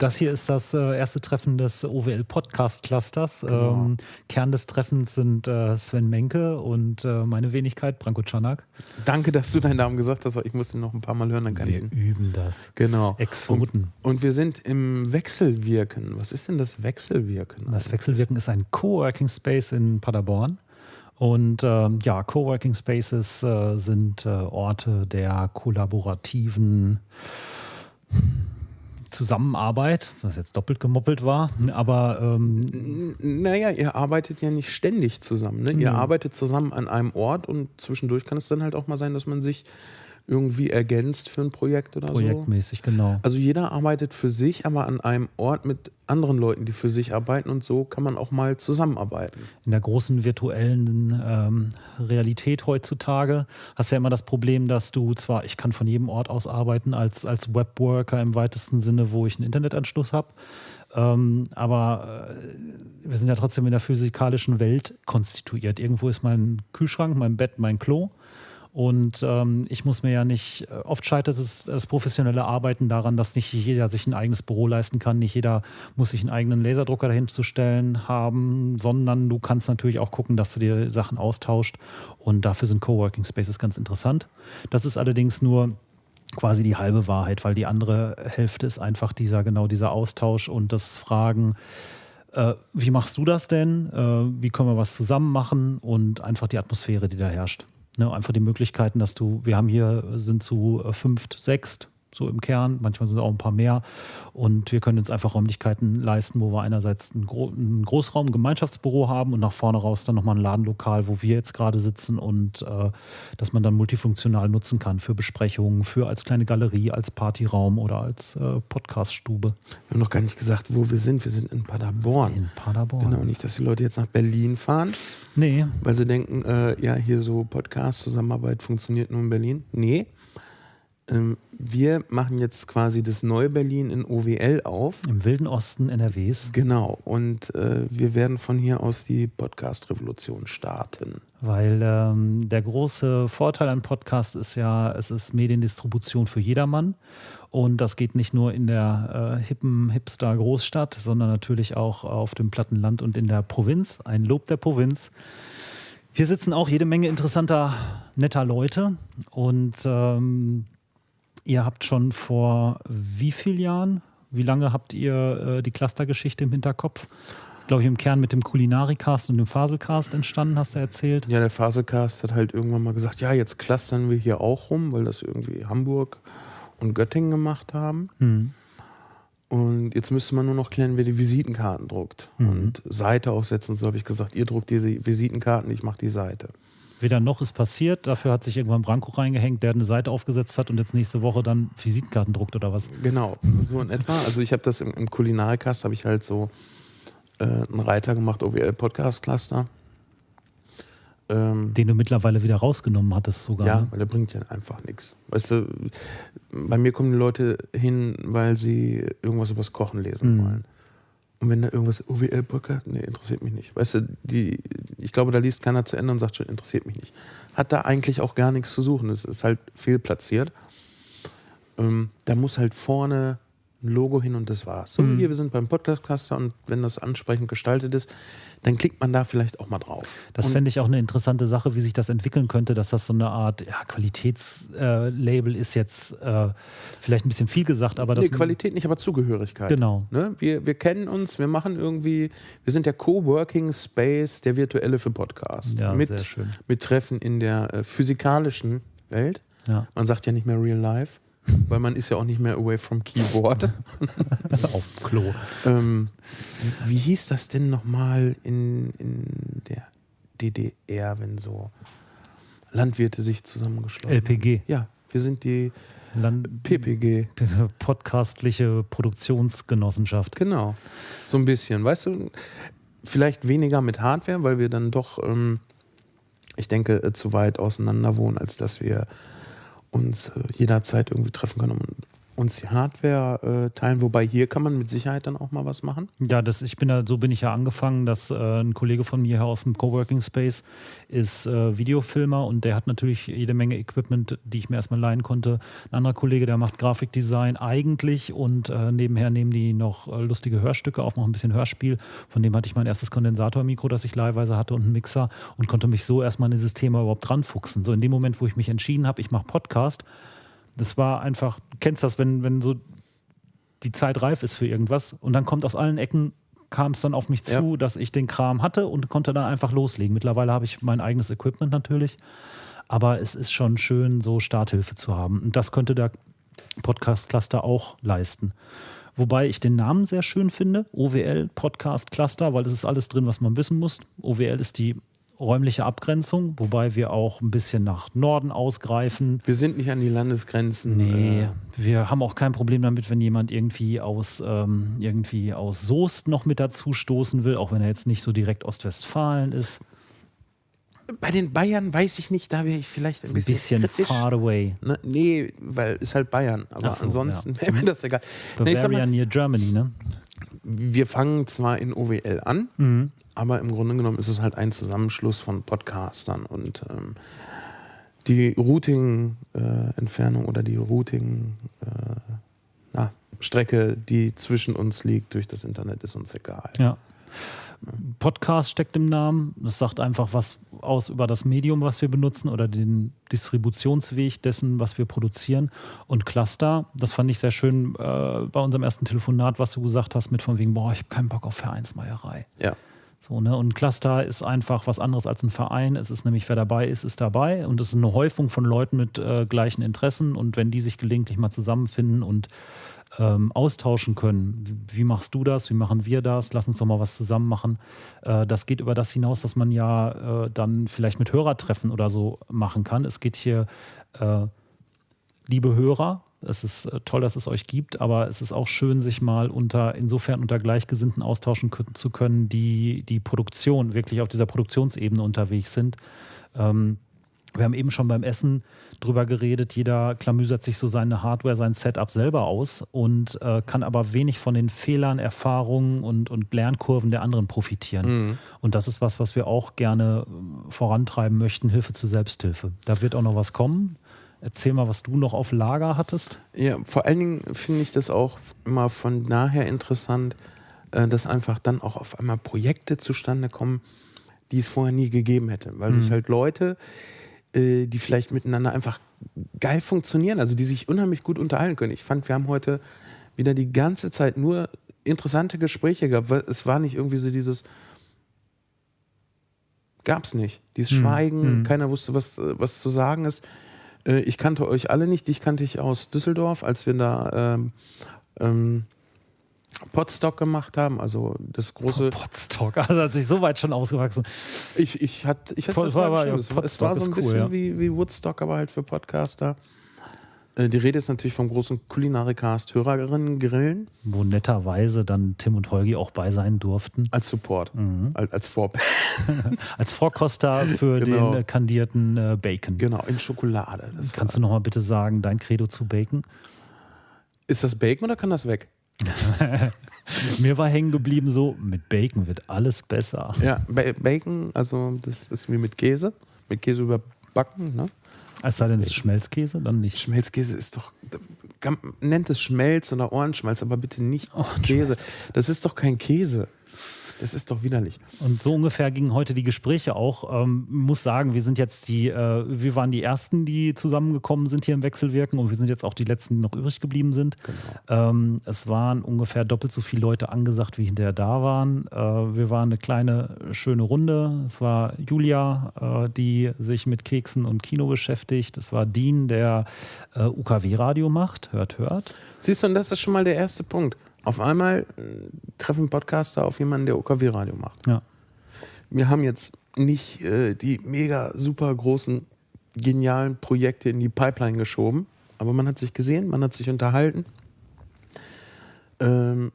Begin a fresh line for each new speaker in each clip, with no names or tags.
Das hier ist das äh, erste Treffen des OWL Podcast Clusters. Genau. Ähm, Kern des Treffens sind äh, Sven Menke und äh, meine Wenigkeit, Branko Czanak.
Danke, dass du deinen Namen gesagt hast, weil ich musste noch ein paar Mal hören, dann kann
wir
ich.
üben das.
Genau.
Exoten.
Und, und, wir sind im Wechselwirken. Was ist denn das Wechselwirken?
Das Wechselwirken ist ein Coworking Space in Paderborn. Und ähm, ja, Coworking Spaces äh, sind äh, Orte der kollaborativen Zusammenarbeit, was jetzt doppelt gemoppelt war, aber ähm
naja, ihr arbeitet ja nicht ständig zusammen. Ne? Ihr arbeitet zusammen an einem Ort und zwischendurch kann es dann halt auch mal sein, dass man sich irgendwie ergänzt für ein Projekt oder
Projektmäßig,
so.
genau.
Also jeder arbeitet für sich, aber an einem Ort mit anderen Leuten, die für sich arbeiten und so kann man auch mal zusammenarbeiten.
In der großen virtuellen ähm, Realität heutzutage hast du ja immer das Problem, dass du zwar, ich kann von jedem Ort aus arbeiten als, als Webworker im weitesten Sinne, wo ich einen Internetanschluss habe, ähm, aber äh, wir sind ja trotzdem in der physikalischen Welt konstituiert. Irgendwo ist mein Kühlschrank, mein Bett, mein Klo. Und ähm, ich muss mir ja nicht, äh, oft scheitert es das professionelle Arbeiten daran, dass nicht jeder sich ein eigenes Büro leisten kann, nicht jeder muss sich einen eigenen Laserdrucker dahin zu stellen haben, sondern du kannst natürlich auch gucken, dass du dir Sachen austauscht. Und dafür sind Coworking Spaces ganz interessant. Das ist allerdings nur quasi die halbe Wahrheit, weil die andere Hälfte ist einfach dieser, genau dieser Austausch und das Fragen, äh, wie machst du das denn? Äh, wie können wir was zusammen machen? Und einfach die Atmosphäre, die da herrscht. Ne, einfach die Möglichkeiten, dass du, wir haben hier, sind zu äh, fünft, sechst, so im Kern, manchmal sind es auch ein paar mehr. Und wir können uns einfach Räumlichkeiten leisten, wo wir einerseits ein, Gro ein Großraum, ein Gemeinschaftsbüro haben und nach vorne raus dann nochmal ein Ladenlokal, wo wir jetzt gerade sitzen und äh, dass man dann multifunktional nutzen kann für Besprechungen, für als kleine Galerie, als Partyraum oder als äh, Podcaststube.
Wir haben noch gar nicht gesagt, wo wir sind. Wir sind in Paderborn.
In Paderborn.
Genau, nicht, dass die Leute jetzt nach Berlin fahren.
Nee.
Weil sie denken, äh, ja, hier so Podcast-Zusammenarbeit funktioniert nur in Berlin. Nee. Ähm, wir machen jetzt quasi das Neue-Berlin in OWL auf.
Im Wilden Osten NRWs.
Genau. Und äh, wir werden von hier aus die Podcast-Revolution starten.
Weil ähm, der große Vorteil an Podcast ist ja, es ist Mediendistribution für jedermann. Und das geht nicht nur in der äh, hippen Hipster-Großstadt, sondern natürlich auch auf dem Plattenland und in der Provinz. Ein Lob der Provinz. Hier sitzen auch jede Menge interessanter, netter Leute. Und ähm, ihr habt schon vor wie vielen Jahren, wie lange habt ihr äh, die Clustergeschichte im Hinterkopf? glaube ich, im Kern mit dem Kulinarikast und dem Faselcast entstanden, hast du erzählt.
Ja, der Faselcast hat halt irgendwann mal gesagt, ja, jetzt clustern wir hier auch rum, weil das irgendwie Hamburg und Göttingen gemacht haben.
Mhm.
Und jetzt müsste man nur noch klären, wer die Visitenkarten druckt
Mhm.
und Seite aufsetzen. So habe ich gesagt, ihr druckt diese Visitenkarten, ich mache die Seite.
Weder noch ist passiert. Dafür hat sich irgendwann Branko reingehängt, der eine Seite aufgesetzt hat und jetzt nächste Woche dann Visitenkarten druckt oder was.
Genau, so in etwa. Also ich habe das im, im Kulinarikast, habe ich halt so äh, einen Reiter gemacht, OWL Podcast Cluster. Ähm,
Den du mittlerweile wieder rausgenommen hattest sogar.
ja,
ne?
weil der bringt ja einfach nichts. Weißt du, bei mir kommen die Leute hin, weil sie irgendwas übers Kochen lesen
Mhm.
wollen. Und wenn da irgendwas OWL Podcast, nee, interessiert mich nicht. Weißt du, die, ich glaube, da liest keiner zu Ende und sagt schon, interessiert mich nicht. Hat da eigentlich auch gar nichts zu suchen. Es ist halt fehlplatziert. Ähm, da muss halt vorne ein Logo hin und das war's. So,
Mhm.
hier, wir sind beim Podcast Cluster und wenn das ansprechend gestaltet ist, dann klickt man da vielleicht auch mal drauf.
Das fände ich auch eine interessante Sache, wie sich das entwickeln könnte, dass das so eine Art ja, Qualitätslabel ist jetzt äh, vielleicht ein bisschen viel gesagt, aber das
nee, Qualität nicht, aber Zugehörigkeit.
Genau.
Ne? Wir, wir kennen uns, wir machen irgendwie, wir sind der Coworking Space, der virtuelle für Podcasts.
Ja,
mit,
sehr schön.
mit Treffen in der äh, physikalischen Welt.
Ja.
Man sagt ja nicht mehr real life, weil man ist ja auch nicht mehr away from Keyboard.
auf dem Klo.
ähm, wie, wie hieß das denn nochmal in, in der DDR, wenn so Landwirte sich zusammengeschlossen haben?
LPG.
Ja, wir sind die
Land
PPG.
Podcastliche Produktionsgenossenschaft.
Genau. So ein bisschen. Weißt du, vielleicht weniger mit Hardware, weil wir dann doch, ähm, ich denke, äh, zu weit auseinander wohnen, als dass wir uns äh, jederzeit irgendwie treffen können. Und uns die Hardware äh, teilen, wobei hier kann man mit Sicherheit dann auch mal was machen.
Ja, das, ich bin da, so bin ich ja angefangen, dass äh, ein Kollege von mir aus dem Coworking Space ist äh, Videofilmer und der hat natürlich jede Menge Equipment, die ich mir erstmal leihen konnte. Ein anderer Kollege, der macht Grafikdesign eigentlich und äh, nebenher nehmen die noch äh, lustige Hörstücke auf, noch ein bisschen Hörspiel. Von dem hatte ich mein erstes Kondensatormikro, das ich leihweise hatte und einen Mixer und konnte mich so erstmal in dieses Thema überhaupt dranfuchsen. So in dem Moment, wo ich mich entschieden habe, ich mache Podcast, das war einfach, du kennst das, wenn, wenn so die Zeit reif ist für irgendwas und dann kommt aus allen Ecken, kam es dann auf mich zu,
Ja.
dass ich den Kram hatte und konnte dann einfach loslegen. Mittlerweile habe ich mein eigenes Equipment natürlich, aber es ist schon schön, so Starthilfe zu haben. Und das könnte der Podcast Cluster auch leisten. Wobei ich den Namen sehr schön finde, OWL Podcast Cluster, weil es ist alles drin, was man wissen muss. OWL ist die räumliche Abgrenzung, wobei wir auch ein bisschen nach Norden ausgreifen.
Wir sind nicht an die Landesgrenzen.
Nee,
Äh,
wir haben auch kein Problem damit, wenn jemand irgendwie aus, ähm, irgendwie aus Soest noch mit dazu stoßen will, auch wenn er jetzt nicht so direkt Ostwestfalen ist.
bei den Bayern weiß ich nicht, da wäre ich vielleicht ein
Ein
bisschen,
bisschen
kritisch.
far away.
Ne? Nee, weil ist halt Bayern. Aber
so,
ansonsten
ja.
wäre mir das egal. Nee,
Bavaria
mal,
near Germany, ne?
Wir fangen zwar in OWL an,
Mhm.
aber im Grunde genommen ist es halt ein Zusammenschluss von Podcastern und ähm, die Routing-Entfernung oder die Routing-Strecke, die zwischen uns liegt durch das Internet, ist uns egal.
Ja. Podcast steckt im Namen. Das sagt einfach was aus über das Medium, was wir benutzen oder den Distributionsweg dessen, was wir produzieren. Und Cluster, das fand ich sehr schön äh, bei unserem ersten Telefonat, was du gesagt hast, mit von wegen, boah, ich habe keinen Bock auf Vereinsmeierei.
Ja.
So, ne? Und Cluster ist einfach was anderes als ein Verein. Es ist nämlich, wer dabei ist, ist dabei. Und es ist eine Häufung von Leuten mit äh, gleichen Interessen. Und wenn die sich gelegentlich mal zusammenfinden und ähm, austauschen können, wie machst du das, wie machen wir das, lass uns doch mal was zusammen machen. Äh, das geht über das hinaus, was man ja äh, dann vielleicht mit Hörertreffen oder so machen kann. Es geht hier, äh, liebe Hörer, es ist äh, toll, dass es euch gibt, aber es ist auch schön, sich mal unter, insofern unter Gleichgesinnten austauschen zu können, die die Produktion, wirklich auf dieser Produktionsebene unterwegs sind. Ähm, wir haben eben schon beim Essen drüber geredet, jeder klamüsert sich so seine Hardware, sein Setup selber aus und äh, kann aber wenig von den Fehlern, Erfahrungen und, und Lernkurven der anderen profitieren. Und das ist was, was wir auch gerne äh, vorantreiben möchten, Hilfe zur Selbsthilfe. Da wird auch noch was kommen. Erzähl mal, was du noch auf Lager hattest.
Ja, vor allen Dingen finde ich das auch immer von daher interessant, äh, dass einfach dann auch auf einmal Projekte zustande kommen, die es vorher nie gegeben hätte. Weil sich halt Leute, äh, die vielleicht miteinander einfach geil funktionieren, also die sich unheimlich gut unterhalten können. Ich fand, wir haben heute wieder die ganze Zeit nur interessante Gespräche gehabt. weil Es war nicht irgendwie so dieses, gab's nicht. Dieses Schweigen, keiner wusste, was, äh, was zu sagen ist. Äh, Ich kannte euch alle nicht, dich kannte ich aus Düsseldorf, als wir da ähm, ähm, Podstock gemacht haben, also das große.
Podstock, also hat sich so weit schon ausgewachsen.
Ich, ich hatte, ich hatte
Pod-
das
war ja,
es, war, es war so ein bisschen
cool,
wie, wie Woodstock, aber halt für Podcaster. Äh, Die Rede ist natürlich vom großen Kulinarikast Hörerinnen Grillen
Wo netterweise dann Tim und Holgi auch bei sein durften.
als Support,
Mhm.
als, als Vorbild.
Als Vorkoster für
Genau.
den äh, kandierten äh, Bacon.
Genau, in Schokolade. Das
Kannst
war,
du noch mal bitte sagen, dein Credo zu Bacon?
ist das Bacon oder kann das weg?
Mir war hängen geblieben so, mit Bacon wird alles besser.
Ja, Ba- Bacon, also das ist wie mit Käse. Mit Käse überbacken, ne?
Es sei denn, es ist Schmelzkäse, dann nicht.
Schmelzkäse ist doch. Nennt es Schmelz oder Ohrenschmalz, aber bitte nicht Käse. Das ist doch kein Käse. Das ist doch widerlich.
Und so ungefähr gingen heute die Gespräche auch. Ähm, muss sagen, wir sind jetzt die, äh, wir waren die ersten, die zusammengekommen sind hier im Wechselwirken und wir sind jetzt auch die letzten, die noch übrig geblieben sind. Ähm, es waren ungefähr doppelt so viele Leute angesagt, wie hinterher da waren. Äh, wir waren eine kleine, schöne Runde. Es war Julia, äh, die sich mit Keksen und Kino beschäftigt. Es war Dean, der äh, UKW-Radio macht. Hört, hört.
Siehst du, und das ist schon mal der erste Punkt. Auf einmal äh, treffen Podcaster auf jemanden, der OKW-Radio macht.
Ja.
Wir haben jetzt nicht äh, die mega super großen, genialen Projekte in die Pipeline geschoben, aber man hat sich gesehen, man hat sich unterhalten. Ähm,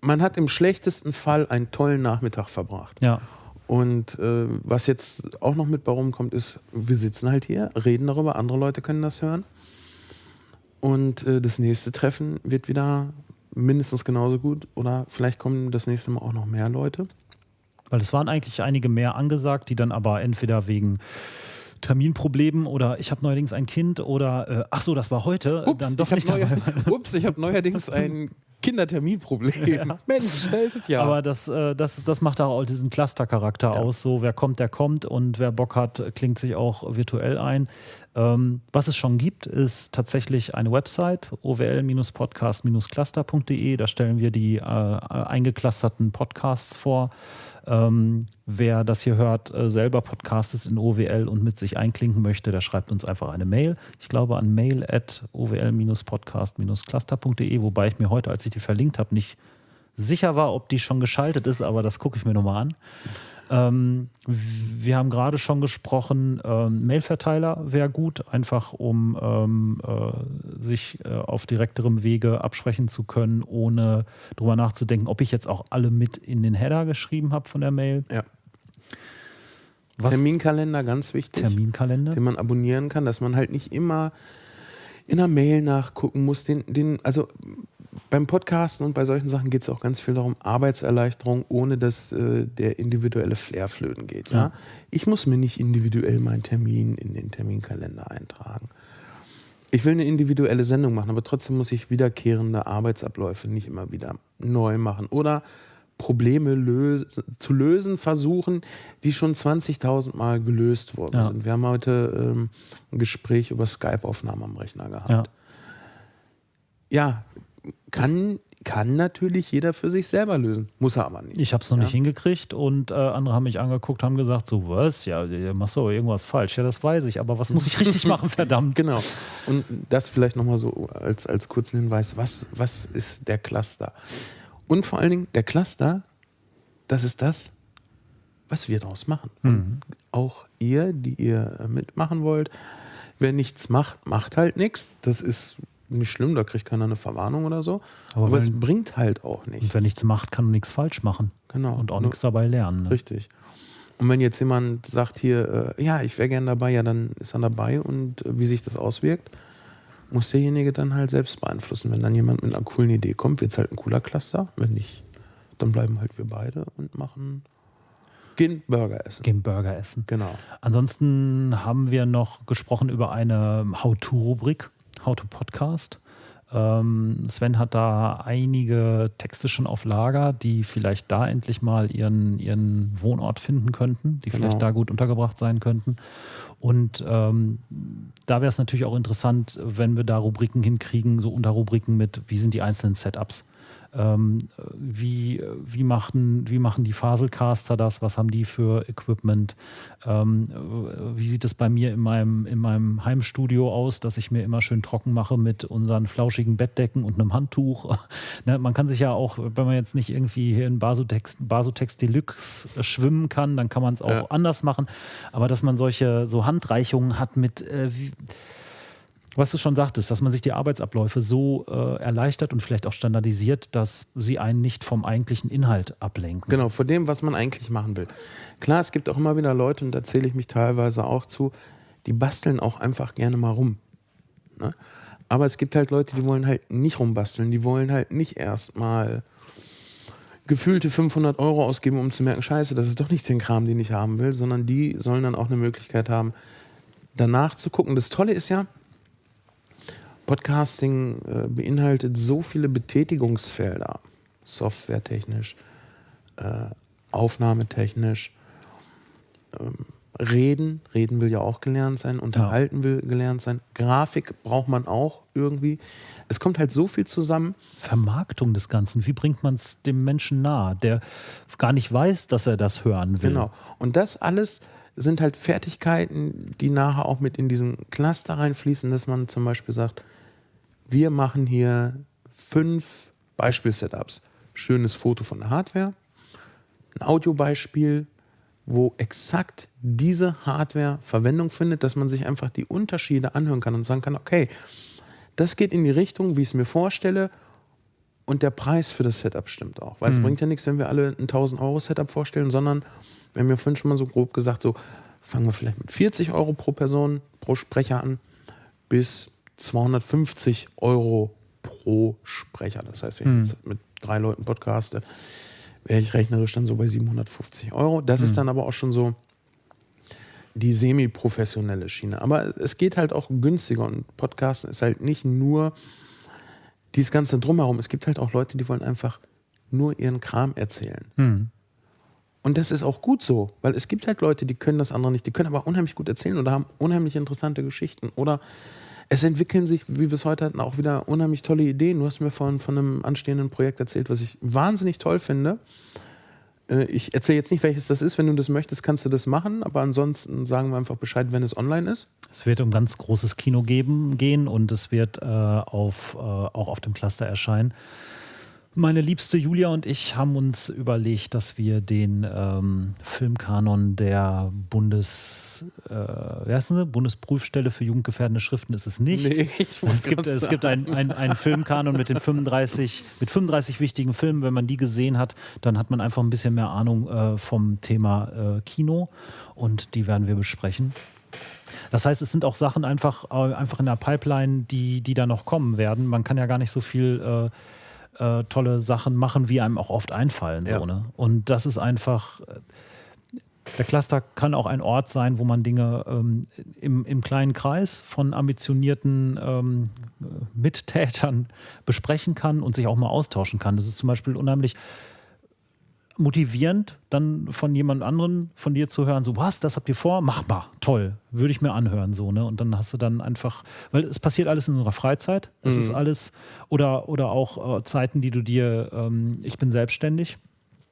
man hat im schlechtesten Fall einen tollen Nachmittag verbracht.
Ja.
Und äh, was jetzt auch noch mit bei rumkommt, ist, wir sitzen halt hier, reden darüber, andere Leute können das hören. Und äh, das nächste Treffen wird wieder mindestens genauso gut oder vielleicht kommen das nächste Mal auch noch mehr Leute.
Weil es waren eigentlich einige mehr angesagt, die dann aber entweder wegen Terminproblemen oder ich habe neuerdings ein Kind oder äh, ach so, das war heute,
Ups,
dann doch
ich
nicht
neuer, ups, ich habe neuerdings ein Kinderterminproblem.
Ja.
Mensch, da ist es ja.
Aber das, äh, das, das macht auch diesen Cluster-Charakter
Ja.
aus. So, wer kommt, der kommt und wer Bock hat, klingt sich auch virtuell ein. Ähm, was es schon gibt, ist tatsächlich eine Website, owl-podcast-cluster.de. Da stellen wir die äh, eingeclusterten Podcasts vor. Ähm, wer das hier hört, äh, selber Podcastes in OWL und mit sich einklinken möchte, der schreibt uns einfach eine Mail. Ich glaube an mail at owl-podcast-cluster.de, wobei ich mir heute, als ich die verlinkt habe, nicht sicher war, ob die schon geschaltet ist, aber das gucke ich mir nochmal an. Ähm, wir haben gerade schon gesprochen, ähm, Mailverteiler wäre gut, einfach um ähm, äh, sich äh, auf direkterem Wege absprechen zu können, ohne drüber nachzudenken, ob ich jetzt auch alle mit in den Header geschrieben habe von der Mail.
ja.
Was-
Terminkalender, ganz wichtig.
Terminkalender.
den man abonnieren kann, dass man halt nicht immer in einer Mail nachgucken muss. Den, den, also beim Podcasten und bei solchen Sachen geht es auch ganz viel darum, Arbeitserleichterung, ohne dass äh, der individuelle Flair flöten geht. Ja?
Ja.
Ich muss mir nicht individuell meinen Termin in den Terminkalender eintragen. Ich will eine individuelle Sendung machen, aber trotzdem muss ich wiederkehrende Arbeitsabläufe nicht immer wieder neu machen. Oder Probleme lös zu lösen versuchen, die schon 20.000 Mal gelöst worden
Ja.
sind. Wir haben heute ähm, ein Gespräch über Skype-Aufnahme am Rechner gehabt.
Ja.
Ja, kann, kann natürlich jeder für sich selber lösen. Muss er aber nicht.
Ich habe es noch
Ja.
nicht hingekriegt und äh, andere haben mich angeguckt, haben gesagt, so was, ja, du machst doch irgendwas falsch. Ja, das weiß ich, aber was muss ich richtig machen, verdammt?
Genau. Und das vielleicht nochmal so als, als kurzen Hinweis, was, was ist der Cluster? Und vor allen Dingen, der Cluster, das ist das, was wir daraus machen. Und auch ihr, die ihr mitmachen wollt, wer nichts macht, macht halt nichts. Das ist nicht schlimm, da kriegt keiner eine Verwarnung oder so.
Aber
Aber,
wenn-
es bringt halt auch nichts.
Und wer nichts macht, kann nichts falsch machen.
Genau.
Und auch nichts dabei lernen. Ne?
Richtig. Und wenn jetzt jemand sagt hier, äh, ja, ich wäre gern dabei, ja, dann ist er dabei und äh, wie sich das auswirkt, muss derjenige dann halt selbst beeinflussen. Wenn dann jemand mit einer coolen Idee kommt, wird es halt ein cooler Cluster. Wenn nicht, dann bleiben halt wir beide und machen, gehen Burger essen.
Gehen Burger essen.
Genau.
Ansonsten haben wir noch gesprochen über eine How-To-Rubrik, How-To-Podcast. Ähm, Sven hat da einige Texte schon auf Lager, die vielleicht da endlich mal ihren, ihren Wohnort finden könnten, die
Genau.
vielleicht da gut untergebracht sein könnten. Und ähm, da wäre es natürlich auch interessant, wenn wir da Rubriken hinkriegen, so Unterrubriken mit, wie sind die einzelnen Setups. Ähm, wie, wie, machen, wie machen die Faselcaster das? Was haben die für Equipment? Ähm, äh, wie sieht es bei mir in meinem, in meinem Heimstudio aus, dass ich mir immer schön trocken mache mit unseren flauschigen Bettdecken und einem Handtuch? ne, man kann sich ja auch, wenn man jetzt nicht irgendwie hier in Basotex, Basotex Deluxe schwimmen kann, dann kann man es auch
Ja.
anders machen. Aber dass man solche so Handreichungen hat mit, äh, wie, was du schon sagtest, dass man sich die Arbeitsabläufe so äh, erleichtert und vielleicht auch standardisiert, dass sie einen nicht vom eigentlichen Inhalt ablenken.
Genau, vor dem, was man eigentlich machen will. Klar, es gibt auch immer wieder Leute, und da zähle ich mich teilweise auch zu, die basteln auch einfach gerne mal rum. Ne? Aber es gibt halt Leute, die wollen halt nicht rumbasteln, die wollen halt nicht erstmal gefühlte 500 Euro ausgeben, um zu merken, scheiße, das ist doch nicht den Kram, den ich haben will, sondern die sollen dann auch eine Möglichkeit haben, danach zu gucken. Das Tolle ist ja, Podcasting äh, beinhaltet so viele Betätigungsfelder, softwaretechnisch, äh, aufnahmetechnisch, ähm, Reden, Reden will ja auch gelernt sein, Unterhalten will gelernt sein, Grafik braucht man auch irgendwie. Es kommt halt so viel zusammen.
Vermarktung des Ganzen, wie bringt man es dem Menschen nahe, der gar nicht weiß, dass er das hören will?
Genau. Und das alles sind halt Fertigkeiten, die nachher auch mit in diesen Cluster reinfließen, dass man zum Beispiel sagt, wir machen hier fünf Beispiel-Setups. Schönes Foto von der Hardware, ein Audiobeispiel, wo exakt diese Hardware Verwendung findet, dass man sich einfach die Unterschiede anhören kann und sagen kann, okay, das geht in die Richtung, wie ich es mir vorstelle und der Preis für das Setup stimmt auch. Weil es bringt ja nichts, wenn wir alle ein 1000 Euro Setup vorstellen, sondern wir haben ja vorhin schon mal so grob gesagt, so fangen wir vielleicht mit 40 Euro pro Person, pro Sprecher an, bis 250 Euro pro Sprecher. Das heißt, wenn ich jetzt mit drei Leuten podcaste, wäre ich rechnerisch dann so bei 750 Euro. Das ist dann aber auch schon so die semi-professionelle Schiene. Aber es geht halt auch günstiger und Podcasten ist halt nicht nur dieses ganze Drumherum. Es gibt halt auch Leute, die wollen einfach nur ihren Kram erzählen. Und das ist auch gut so, weil es gibt halt Leute, die können das andere nicht, die können aber unheimlich gut erzählen oder haben unheimlich interessante Geschichten. Oder es entwickeln sich, wie wir es heute hatten, auch wieder unheimlich tolle Ideen. Du hast mir vorhin von einem anstehenden Projekt erzählt, was ich wahnsinnig toll finde. Äh, Ich erzähle jetzt nicht, welches das ist. Wenn du das möchtest, kannst du das machen. Aber ansonsten sagen wir einfach Bescheid, wenn es online ist.
Es wird um ganz großes Kino geben, gehen und es wird äh, auf, äh, auch auf dem Cluster erscheinen. Meine liebste Julia und ich haben uns überlegt, dass wir den ähm, Filmkanon der Bundes, äh, wie heißt sie? Bundesprüfstelle für jugendgefährdende Schriften ist es nicht.
Nee,
es gibt, es gibt einen ein Filmkanon mit den 35, mit 35 wichtigen Filmen. Wenn man die gesehen hat, dann hat man einfach ein bisschen mehr Ahnung äh, vom Thema äh, Kino und die werden wir besprechen. Das heißt, es sind auch Sachen einfach, äh, einfach in der Pipeline, die, die da noch kommen werden. Man kann ja gar nicht so viel äh, äh, tolle Sachen machen, wie einem auch oft einfallen.
Ja.
So, ne? Und das ist einfach. äh, Der Cluster kann auch ein Ort sein, wo man Dinge ähm, im, im kleinen Kreis von ambitionierten ähm, äh, Mittätern besprechen kann und sich auch mal austauschen kann. Das ist zum Beispiel unheimlich motivierend, dann von jemand anderen von dir zu hören, so, was, das habt ihr vor? Mach mal, toll, würde ich mir anhören, so, ne? Und dann hast du dann einfach, weil es passiert alles in unserer Freizeit, es ist alles, oder, oder auch äh, Zeiten, die du dir, ähm, ich bin selbstständig,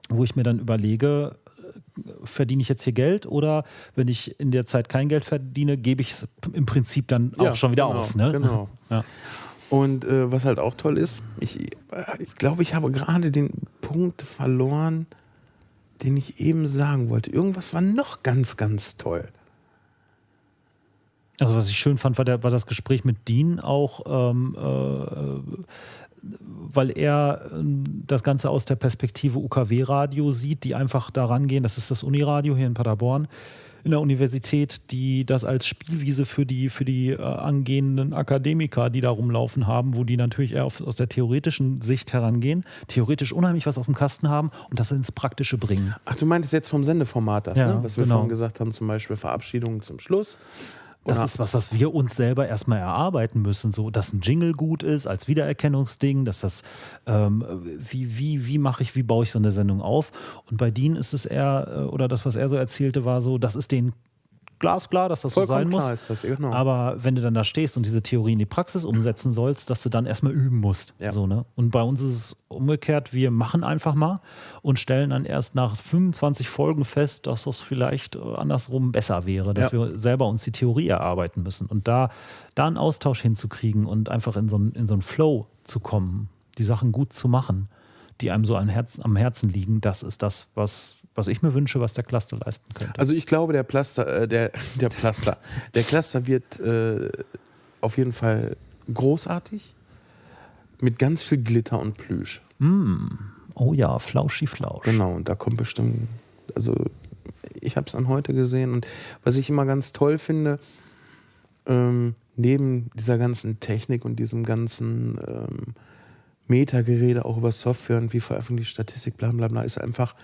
wo ich mir dann überlege, äh, verdiene ich jetzt hier Geld oder wenn ich in der Zeit kein Geld verdiene, gebe ich es im Prinzip dann auch
Ja,
schon wieder
genau,
aus, ne?
genau.
Ja.
Und äh, was halt auch toll ist, ich, äh, ich glaube, ich habe gerade den Punkt verloren, den ich eben sagen wollte. Irgendwas war noch ganz, ganz toll.
Also was ich schön fand, war, der, war das Gespräch mit Dean auch, ähm, äh, weil er ähm, das Ganze aus der Perspektive UKW-Radio sieht, die einfach daran gehen, das ist das Uniradio hier in Paderborn, in der Universität, die das als Spielwiese für die, für die äh, angehenden Akademiker, die da rumlaufen haben, wo die natürlich eher auf, aus der theoretischen Sicht herangehen, theoretisch unheimlich was auf dem Kasten haben und das ins Praktische bringen.
Ach, du meintest jetzt vom Sendeformat das,
Ja,
ne? was wir
genau.
vorhin gesagt haben, zum Beispiel Verabschiedungen zum Schluss.
Das
Oder-
ist was, was wir uns selber erstmal erarbeiten müssen, so dass ein Jingle gut ist als Wiedererkennungsding, dass das ähm, wie wie wie mache ich, wie baue ich so eine Sendung auf? Und bei Dean ist es eher äh, oder das, was er so erzählte, war so, das ist denen glasklar, dass das so sein
Vollkommen
muss.
klar ist das, genau.
Aber wenn du dann da stehst und diese Theorie in die Praxis umsetzen sollst, dass du dann erstmal üben musst.
Ja.
So, ne? Und bei uns ist es umgekehrt, wir machen einfach mal und stellen dann erst nach 25 Folgen fest, dass das vielleicht äh, andersrum besser wäre, dass
Ja.
wir selber uns die Theorie erarbeiten müssen. Und da, da einen Austausch hinzukriegen und einfach in so, einen- in so einen Flow zu kommen, die Sachen gut zu machen, die einem so am Herzen, am Herzen liegen, das ist das, was, was ich mir wünsche, was der Cluster leisten könnte.
Also ich glaube, der Plaster, äh, der, der Plaster, der Cluster wird äh, auf jeden Fall großartig mit ganz viel Glitter und Plüsch.
oh ja, flauschi flausch.
Genau, und da kommt bestimmt, also ich habe es an heute gesehen und was ich immer ganz toll finde, ähm, neben dieser ganzen Technik und diesem ganzen ähm, Metagerede auch über Software und wie veröffentlicht Statistik, bla bla bla, ist einfach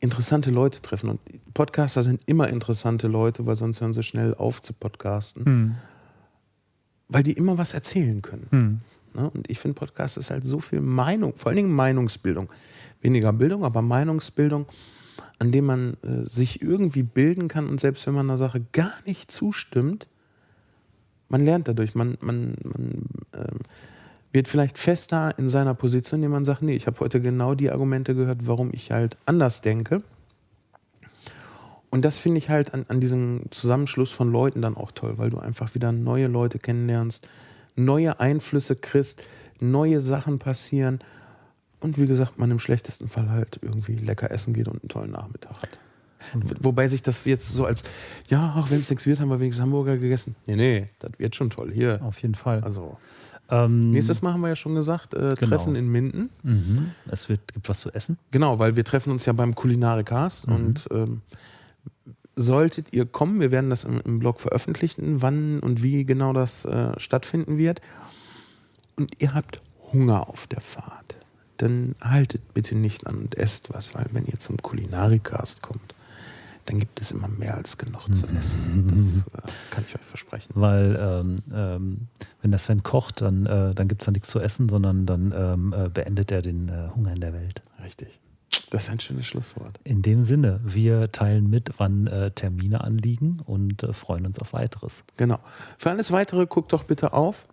interessante Leute treffen. Und Podcaster sind immer interessante Leute, weil sonst hören sie schnell auf zu podcasten, weil die immer was erzählen können. Ne? Und ich finde, Podcast ist halt so viel Meinung, vor allen Dingen Meinungsbildung. Weniger Bildung, aber Meinungsbildung, an dem man äh, sich irgendwie bilden kann und selbst wenn man einer Sache gar nicht zustimmt, man lernt dadurch, man, man, man ähm, wird vielleicht fester in seiner Position, indem man sagt, nee, ich habe heute genau die Argumente gehört, warum ich halt anders denke. Und das finde ich halt an, an diesem Zusammenschluss von Leuten dann auch toll, weil du einfach wieder neue Leute kennenlernst, neue Einflüsse kriegst, neue Sachen passieren und wie gesagt, man im schlechtesten Fall halt irgendwie lecker essen geht und einen tollen Nachmittag hat. Wobei sich das jetzt so als, ja, auch wenn es nichts wird, haben wir wenigstens Hamburger gegessen. Nee, nee, das wird schon toll hier.
Auf jeden Fall.
Also,
ähm,
nächstes Mal haben wir ja schon gesagt, äh,
Genau.
Treffen in Minden.
mhm. Es wird, gibt was zu essen.
Genau, weil wir treffen uns ja beim Kulinarikast und ähm, solltet ihr kommen. Wir werden das im, im Blog veröffentlichen, wann und wie genau das äh, stattfinden wird. Und ihr habt Hunger auf der Fahrt. Dann haltet bitte nicht an und esst was, weil wenn ihr zum Kulinarikast kommt, dann gibt es immer mehr als genug zu essen. Das äh, kann ich euch versprechen.
Weil ähm, ähm, wenn der Sven kocht, dann, äh, dann gibt es da nichts zu essen, sondern dann ähm, äh, beendet er den äh, Hunger in der Welt.
Richtig. Das ist ein schönes Schlusswort.
In dem Sinne, wir teilen mit, wann äh, Termine anliegen und äh, freuen uns auf weiteres.
Genau. Für alles weitere guckt doch bitte auf.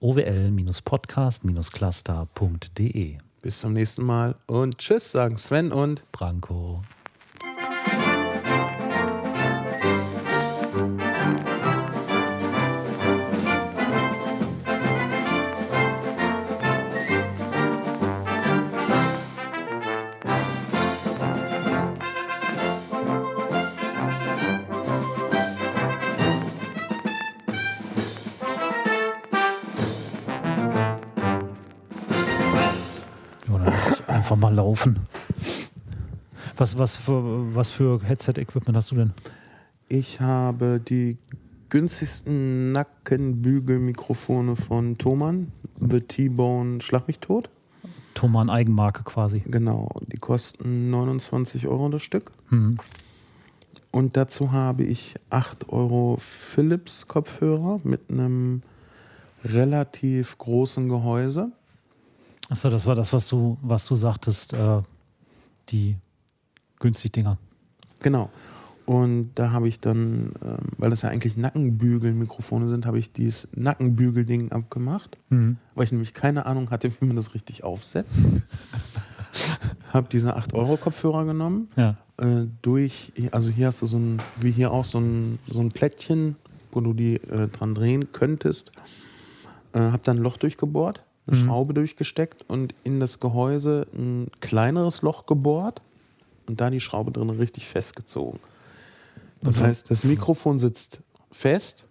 owl-podcast-cluster.de
Bis zum nächsten Mal und tschüss, sagen Sven und
Branko. Laufen. Was, was für, was für Headset-Equipment hast du denn?
ich habe die günstigsten Nackenbügelmikrofone von Thomann. The T-Bone Schlag mich tot.
Thomann Eigenmarke quasi.
Genau, die kosten 29 Euro das Stück.
Mhm.
Und dazu habe ich 8 Euro Philips Kopfhörer mit einem relativ großen Gehäuse.
Achso, das war das, was du, was du sagtest, äh, die günstig Dinger.
Genau. Und da habe ich dann, ähm, weil das ja eigentlich Nackenbügelmikrofone sind, habe ich dieses Nackenbügelding abgemacht,
Mhm.
weil ich nämlich keine Ahnung hatte, wie man das richtig aufsetzt. habe diese 8-Euro-Kopfhörer genommen,
Ja.
äh, durch, also hier hast du so ein, wie hier auch so ein, so ein Plättchen, wo du die äh, dran drehen könntest. Äh, habe dann ein Loch durchgebohrt, eine
Mhm.
Schraube durchgesteckt und in das Gehäuse ein kleineres Loch gebohrt und da die Schraube drin richtig festgezogen. Das
Also-
heißt, das Mikrofon sitzt fest,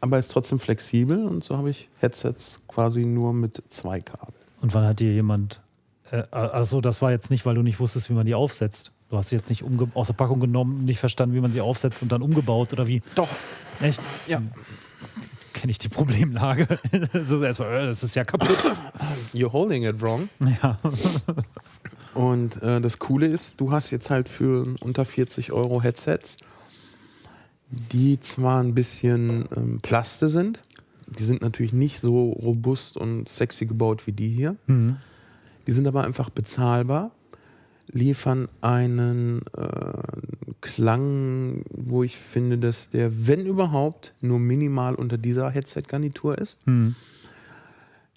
aber ist trotzdem flexibel und so habe ich Headsets quasi nur mit zwei Kabeln.
Und wann hat dir jemand. Äh, also, das war jetzt nicht, weil du nicht wusstest, wie man die aufsetzt. Du hast sie jetzt nicht aus der Packung genommen, nicht verstanden, wie man sie aufsetzt und dann umgebaut oder wie.
Doch,
Echt?
ja.
Kenne ich die Problemlage. so erstmal, äh, das ist ja kaputt.
You're holding it wrong.
Ja.
Und äh, das Coole ist, du hast jetzt halt für unter 40 Euro Headsets, die zwar ein bisschen ähm, Plaste sind, die sind natürlich nicht so robust und sexy gebaut wie die hier.
Mhm.
Die sind aber einfach bezahlbar, liefern einen äh, Klang, wo ich finde, dass der, wenn überhaupt, nur minimal unter dieser Headset-Garnitur ist.
Mhm.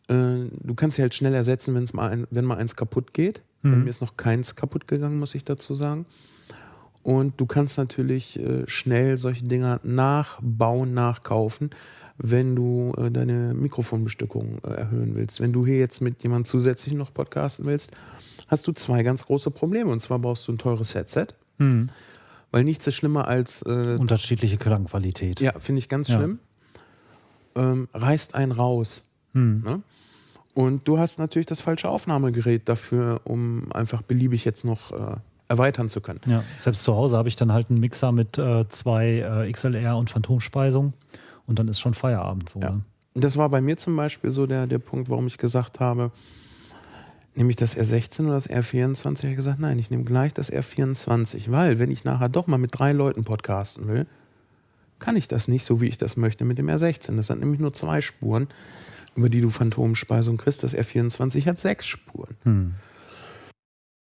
Äh, du kannst sie halt schnell ersetzen, wenn's mal ein, wenn mal eins kaputt geht. Bei
Mhm.
mir ist noch keins kaputt gegangen, muss ich dazu sagen. Und du kannst natürlich äh, schnell solche Dinger nachbauen, nachkaufen, wenn du äh, deine Mikrofonbestückung äh, erhöhen willst. Wenn du hier jetzt mit jemandem zusätzlich noch podcasten willst, hast du zwei ganz große Probleme. Und zwar brauchst du ein teures Headset,
Mhm.
Weil nichts ist schlimmer als äh,
Unterschiedliche Klangqualität.
ja, finde ich ganz
Ja.
schlimm. Ähm, reißt einen raus.
Mhm.
Ne? Und du hast natürlich das falsche Aufnahmegerät dafür, um einfach beliebig jetzt noch äh, erweitern zu können.
Ja, selbst zu Hause habe ich dann halt einen Mixer mit äh, zwei äh, XLR und Phantomspeisung und dann ist schon Feierabend so.
Ja.
Ne?
Das war bei mir zum Beispiel so der, der Punkt, warum ich gesagt habe, nehme ich das R16 oder das R24? Ich habe gesagt, nein, ich nehme gleich das R24, weil wenn ich nachher doch mal mit drei Leuten podcasten will, kann ich das nicht so, wie ich das möchte mit dem R16. Das sind nämlich nur zwei Spuren, über die du Phantomspeisung kriegst. Das R24 hat sechs Spuren.
Hm.